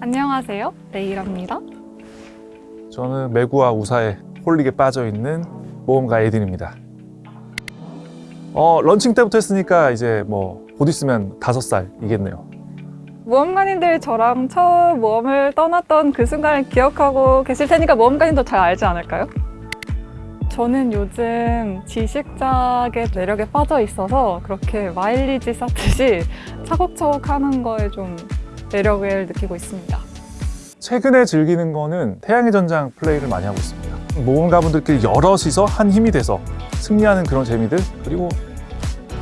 안녕하세요. 레이라입니다. 저는 매구와 우사에 홀릭에 빠져있는 모험가 에딘입니다. 어, 런칭 때부터 했으니까 이제 뭐 곧 있으면 다섯 살이겠네요. 모험가님들 저랑 처음 모험을 떠났던 그 순간을 기억하고 계실 테니까 모험가님도 잘 알지 않을까요? 저는 요즘 지식작의 매력에 빠져 있어서 그렇게 마일리지 쌓듯이 차곡차곡 하는 거에 좀 매력을 느끼고 있습니다. 최근에 즐기는 거는 태양의 전장 플레이를 많이 하고 있습니다. 모험가분들끼리 여럿이서 한 힘이 돼서 승리하는 그런 재미들 그리고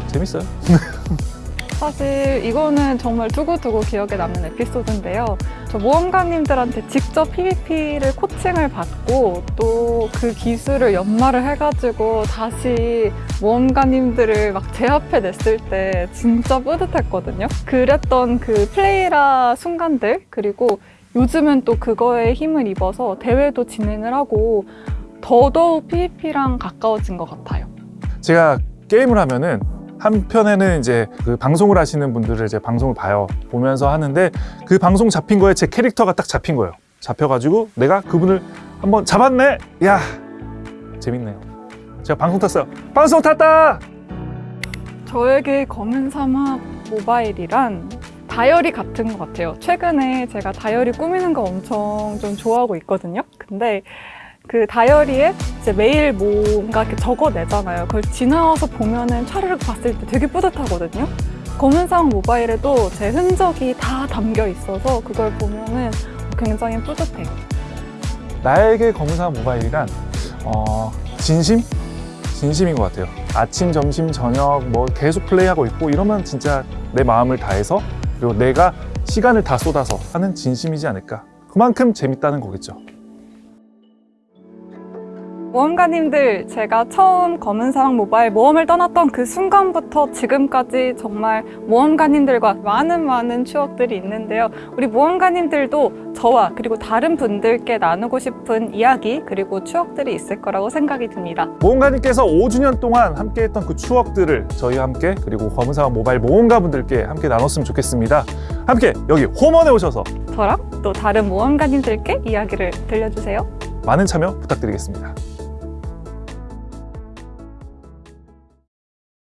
재밌어요. 사실 이거는 정말 두고두고 기억에 남는 에피소드인데요. 저 모험가님들한테 직접 PVP를 코칭을 받고 또 그 기술을 연마를 해가지고 다시 모험가님들을 막 제압해 냈을 때 진짜 뿌듯했거든요. 그랬던 그 플레이라 순간들 그리고 요즘은 또 그거에 힘을 입어서 대회도 진행을 하고 더더욱 PVP랑 가까워진 것 같아요. 제가 게임을 하면은 한편에는 이제 그 방송을 하시는 분들을 이제 방송을 봐요. 보면서 하는데 그 방송 잡힌 거에 제 캐릭터가 딱 잡힌 거예요. 잡혀가지고 내가 그분을 한번 잡았네. 야 재밌네요. 제가 방송 탔어요. 방송 탔다. 저에게 검은 사막 모바일이란 다이어리 같은 것 같아요. 최근에 제가 다이어리 꾸미는 거 엄청 좀 좋아하고 있거든요. 근데 그 다이어리에 이제 매일 뭔가 이렇게 적어내잖아요. 그걸 지나와서 보면은 차르륵 봤을 때 되게 뿌듯하거든요. 검은 사막 모바일에도 제 흔적이 다 담겨 있어서 그걸 보면은 굉장히 뿌듯해요. 나에게 검사 모바일이란 어, 진심? 진심인 것 같아요. 아침, 점심, 저녁 뭐 계속 플레이하고 있고 이러면 진짜 내 마음을 다해서 그리고 내가 시간을 다 쏟아서 하는 진심이지 않을까. 그만큼 재밌다는 거겠죠. 모험가님들, 제가 처음 검은 사막 모바일 모험을 떠났던 그 순간부터 지금까지 정말 모험가님들과 많은 많은 추억들이 있는데요. 우리 모험가님들도 저와 그리고 다른 분들께 나누고 싶은 이야기 그리고 추억들이 있을 거라고 생각이 듭니다. 모험가님께서 5주년 동안 함께했던 그 추억들을 저희와 함께 그리고 검은사와 모바일 모험가분들께 함께 나눴으면 좋겠습니다. 함께 여기 홈원에 오셔서 저랑 또 다른 모험가님들께 이야기를 들려주세요. 많은 참여 부탁드리겠습니다.